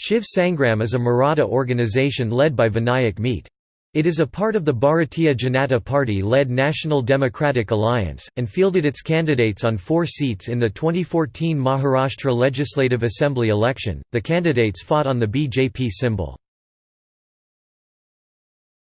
Shiv Sangram is a Maratha organisation led by Vinayak Mete. It is a part of the Bharatiya Janata Party-led National Democratic Alliance, and fielded its candidates on four seats in the 2014 Maharashtra Legislative Assembly election. The candidates fought on the BJP symbol.